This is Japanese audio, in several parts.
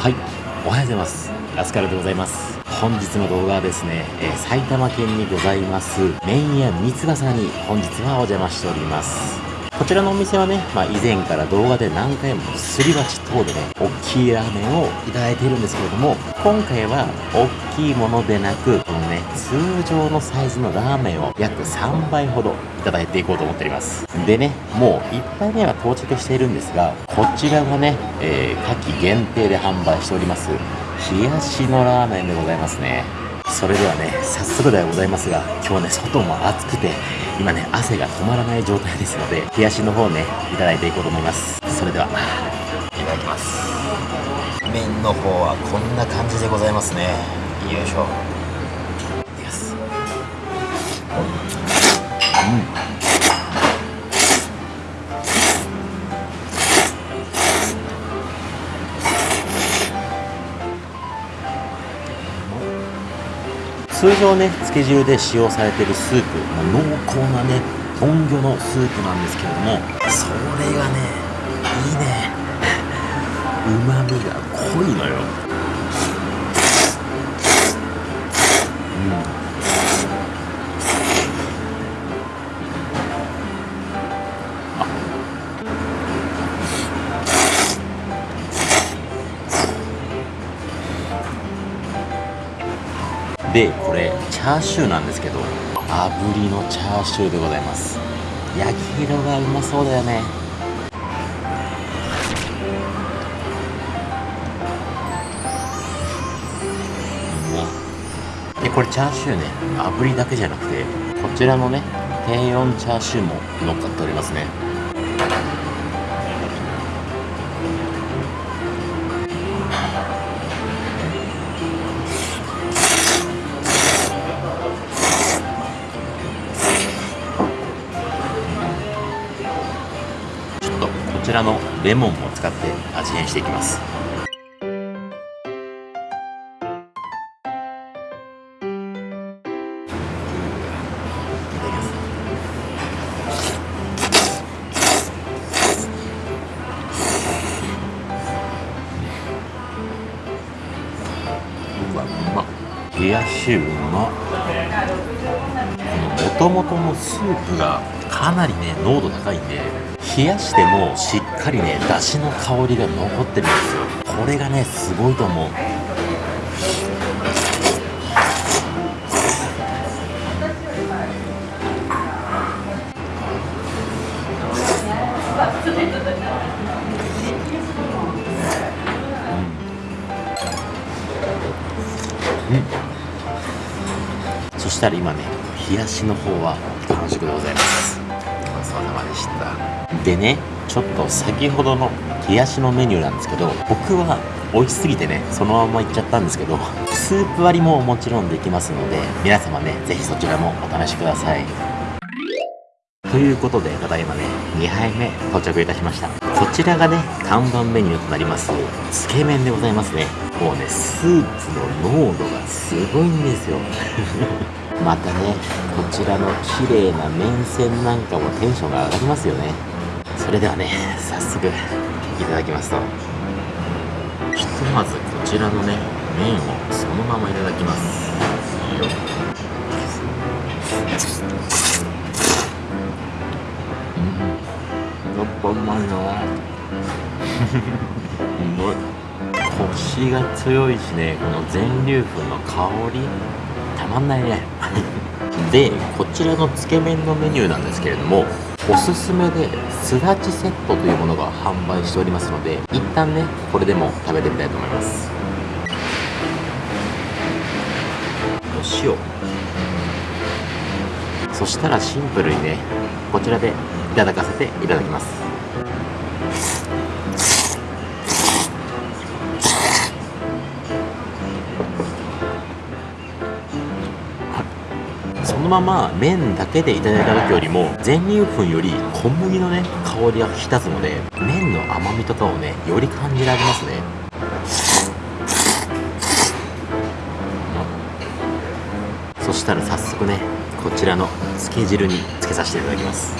はい。おはようございます。ラスカルでございます。本日の動画はですね、えー、埼玉県にございます麺屋三つ笠に本日はお邪魔しております。こちらのお店はね、まあ、以前から動画で何回もすり鉢等でね、大きいラーメンをいただいているんですけれども、今回は大きいものでなく、このね、通常のサイズのラーメンを約3倍ほどいただいていこうと思っております。でね、もう1杯目は到着しているんですが、こちらがね、えー、夏季限定で販売しております、冷やしのラーメンでございますね。それではね、早速ではございますが、今日ね、外も暑くて、今ね、汗が止まらない状態ですので、冷やしの方ね、いただいていこうと思います。それでは、いただきます。麺の方はこんな感じでございますね。よいしょ。いきます。うん。通常ね漬け汁で使用されてるスープ、まあ、濃厚なね豚魚のスープなんですけれどもそれがねいいね。うまみが濃いのよ。でこれチャーシューなんですけど炙りのチャーシューでございます。焼き色がうまそうだよね。でこれチャーシューね炙りだけじゃなくてこちらのね低温チャーシューも乗っかっておりますね。ちらのレモンも使って味変していきます。うわうま冷やしうまもともとのスープがかなりね濃度高いんで冷やしてもしっかりねだしの香りが残ってるんですよ。これがねすごいと思う。うん、うん、そしたら今ね冷やしの方は完食でございます。ごちそうさまでした。でねちょっと先ほどの冷やしのメニューなんですけど僕は美味しすぎてねそのままいっちゃったんですけど スープ割りももちろんできますので皆様ね是非そちらもお試しください。ということでただいまね2杯目到着いたしました。こちらがね看板メニューとなります。つけ麺でございますね。もうねスープの濃度がすごいんですよ。またねこちらの綺麗な麺線なんかもテンションが上がりますよね。それではね早速いただきますと。ひとまずこちらのね麺をそのままいただきます。うん。やっぱうまいな。うまい。コシが強いしねこの全粒粉の香り。たまんないね。でこちらのつけ麺のメニューなんですけれどもおすすめですだちセットというものが販売しておりますので一旦ねこれでも食べてみたいと思います。お塩そしたらシンプルにねこちらでいただかせていただきます。まま麺だけでいただいた時よりも全粒粉より小麦のね香りが引き立つので麺の甘みとかをねより感じられますね。そしたら早速ねこちらのつけ汁につけさせていただきます。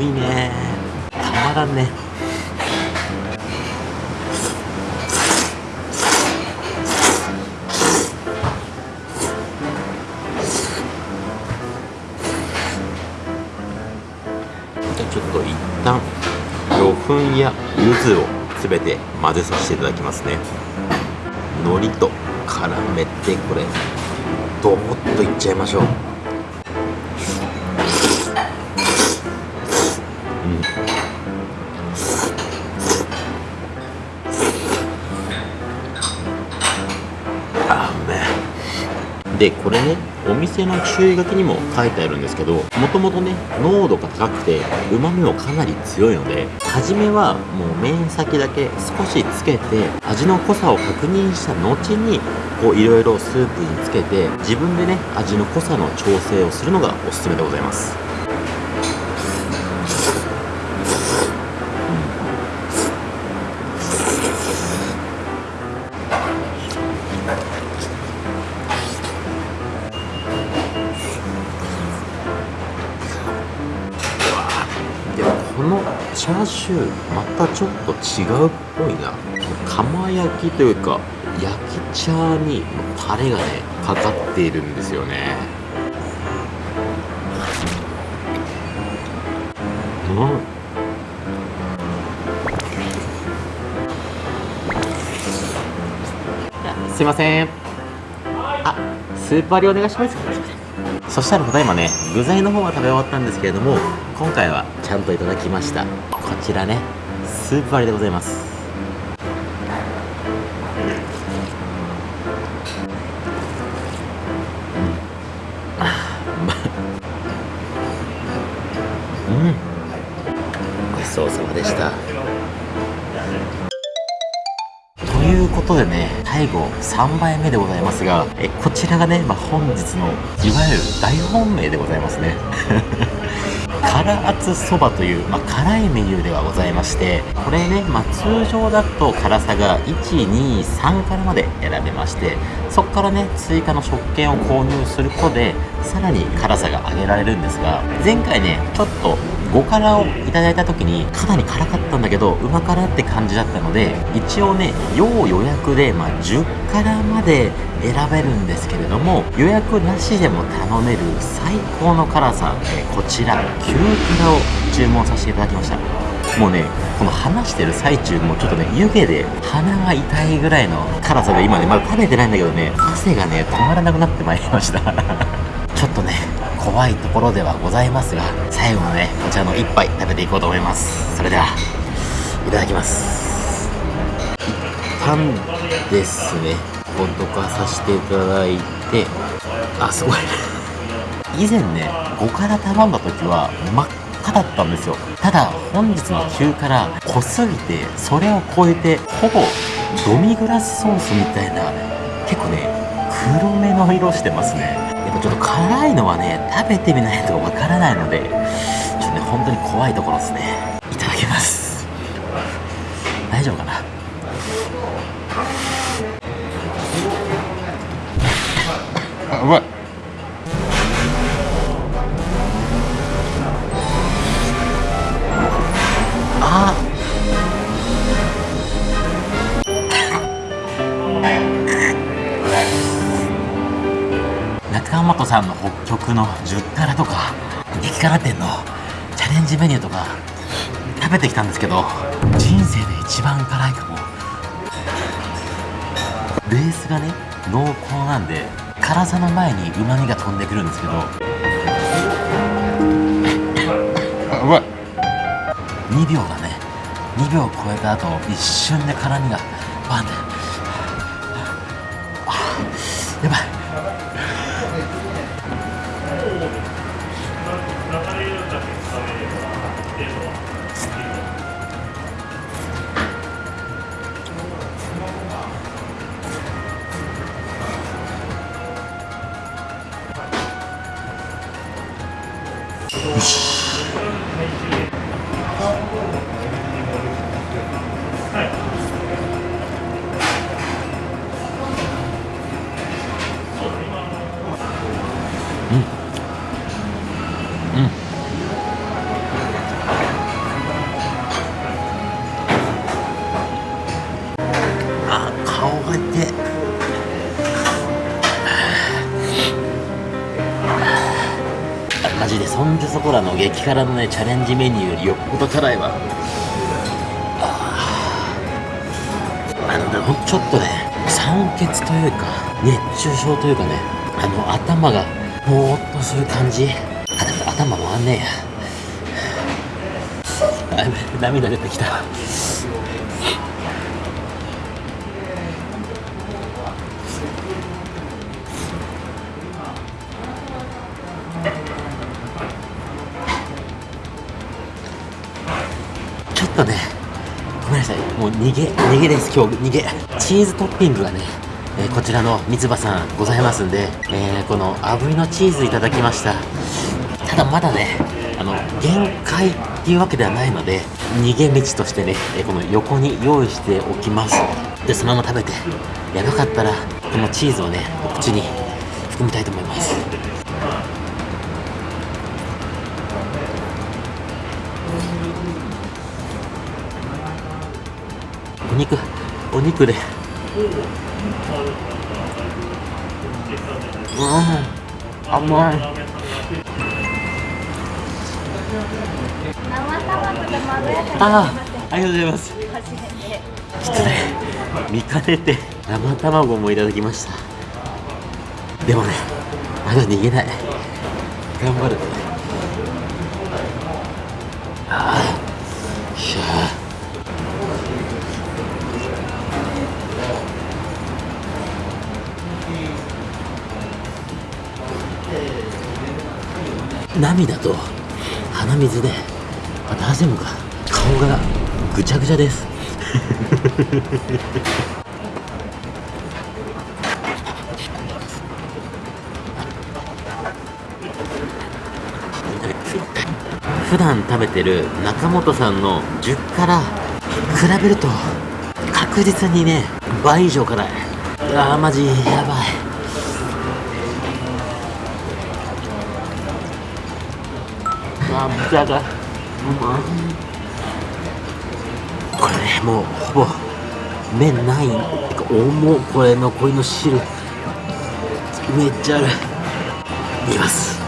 いね。たまらんね。じゃあちょっと一旦魚粉や柚子を全て混ぜさせていただきますね。海苔と絡めてこれドボッといっちゃいましょう。あうめえでこれねお店の注意書きにも書いてあるんですけどもともとね濃度が高くてうまみもかなり強いので初めはもう麺先だけ少しつけて味の濃さを確認した後にこういろいろスープにつけて自分でね味の濃さの調整をするのがおすすめでございます。ャーシューまたちょっと違うっぽいな。釜焼きというか焼きチャーにタレがねかかっているんですよね。うん。すいません。あスープ割りお願いします。そしたらただいまね具材の方は食べ終わったんですけれども今回はちゃんといただきました。ちらねスープ割りでございます。うん。ごちそうさまでした。ということでね最後3杯目でございますがえこちらがね、まあ、本日のいわゆる大本命でございますね。辛厚そばという、まあ、辛いメニューではございましてこれね、まあ、通常だと辛さが123からまで選べましてそこからね追加の食券を購入することでさらに辛さが上げられるんですが前回ねちょっと5辛をいただいた時にかなり辛かったんだけどうま辛って感じだったので一応ね要予約で、まあ、10辛まで選べるんですけれども予約なしでも頼める最高の辛さ、えこちら9辛を注文させていただきました。もうねこの話してる最中もちょっとね湯気で鼻が痛いぐらいの辛さで今ねまだ食べてないんだけどね汗がね止まらなくなってまいりました。怖いところではございますが最後のねこちらの一杯食べていこうと思います。それではいただきます。一旦ですね。ほどかさせていただいて。あすごい。以前ね5辛頼んだ時は真っ赤だったんですよ。ただ本日の9辛濃すぎてそれを超えてほぼドミグラスソースみたいな結構ね黒めの色してますね。っぱちょっと辛いのはね食べてみないとわからないのでちょっとね本当に怖いところですね。いただきます。大丈夫かな？さんの北極の10辛とか激辛店のチャレンジメニューとか食べてきたんですけど人生で一番辛いかも。ベースがね濃厚なんで辛さの前にうまみが飛んでくるんですけど。うまい。2秒だね2秒超えた後一瞬で辛みがうん。うん。あ顔が出マジでそんじそこらの激辛のねチャレンジメニューよりよっぽど辛いわ。あのねちょっとね酸欠というか熱中症というかねあの頭がぼーっとする感じ。あでも頭回んねえや。涙出てきた。ちょっとねごめんなさい。もう逃げ逃げです今日。逃げ。チーズトッピングがね、ーこちらの三つ葉さんございますんで、えーこの炙りのチーズいただきました。ただまだねあの限界っていうわけではないので逃げ道としてね、えーこの横に用意しておきます。でそのまま食べてやばかったらこのチーズをねお口に含みたいと思います。お肉お肉で。うん。甘い。ああありがとうございます。ちょっとね見かねて生卵もいただきました。でもねまだ逃げない。頑張るああ涙と鼻水であ大丈夫か顔がぐちゃぐちゃです。普段食べてる中本さんの10から比べると確実にね倍以上辛い。あーマジやばい。これねもうほぼ麺ない。重っこれ残りの汁。めっちゃある。いきます。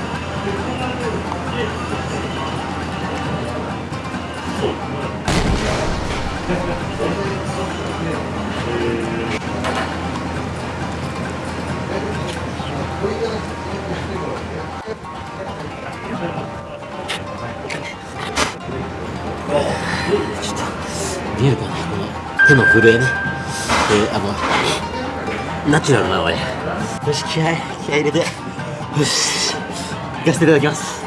手の震えね。えー、あのナチュラルなのね。よし気合気合入れて。よし行かせていただきます。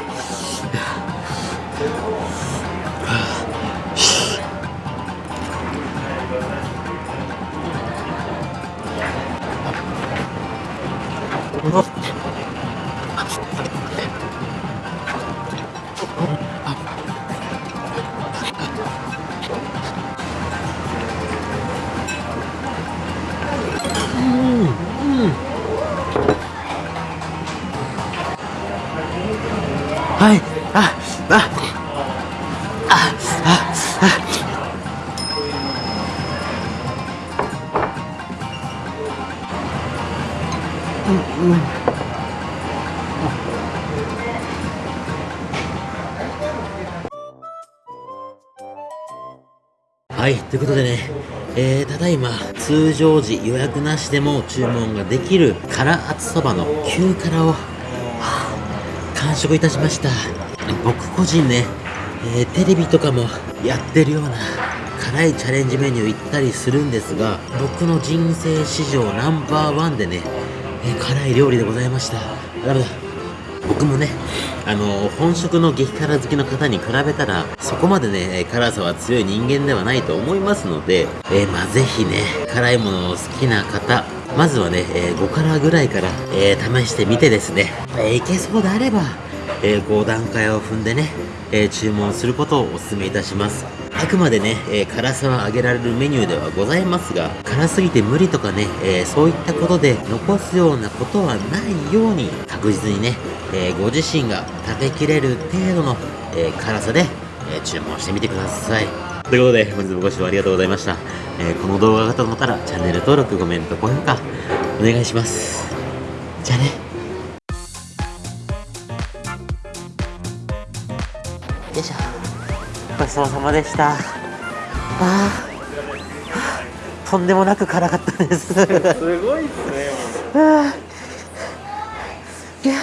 はい、ということでね、えー、ただいま通常時予約なしでも注文ができる辛厚そばの旧辛を、完食いたしました。僕個人ね、えーテレビとかもやってるような辛いチャレンジメニュー行ったりするんですが僕の人生史上ナンバーワンでね、えー辛い料理でございました。ダメだ。僕もね、あの本職の激辛好きの方に比べたら、そこまでね、辛さは強い人間ではないと思いますので、えーまあぜひね、辛いものを好きな方、まずはね、えー5辛ぐらいから、えー試してみてですね、えーいけそうであれば、えー5段階を踏んでね、え注文することをお勧めいたします。あくまでね、えー辛さは上げられるメニューではございますが、辛すぎて無理とかね、えーそういったことで残すようなことはないように、確実にね、えーご自身が食べきれる程度の、え辛さで、え注文してみてください。ということで、本日もご視聴ありがとうございました。えーこの動画がと思ったら、チャンネル登録、コメント、高評価、お願いします。じゃあね。ごちそうさまでした。ああとんでもなく辛かったです。すごいっすね いや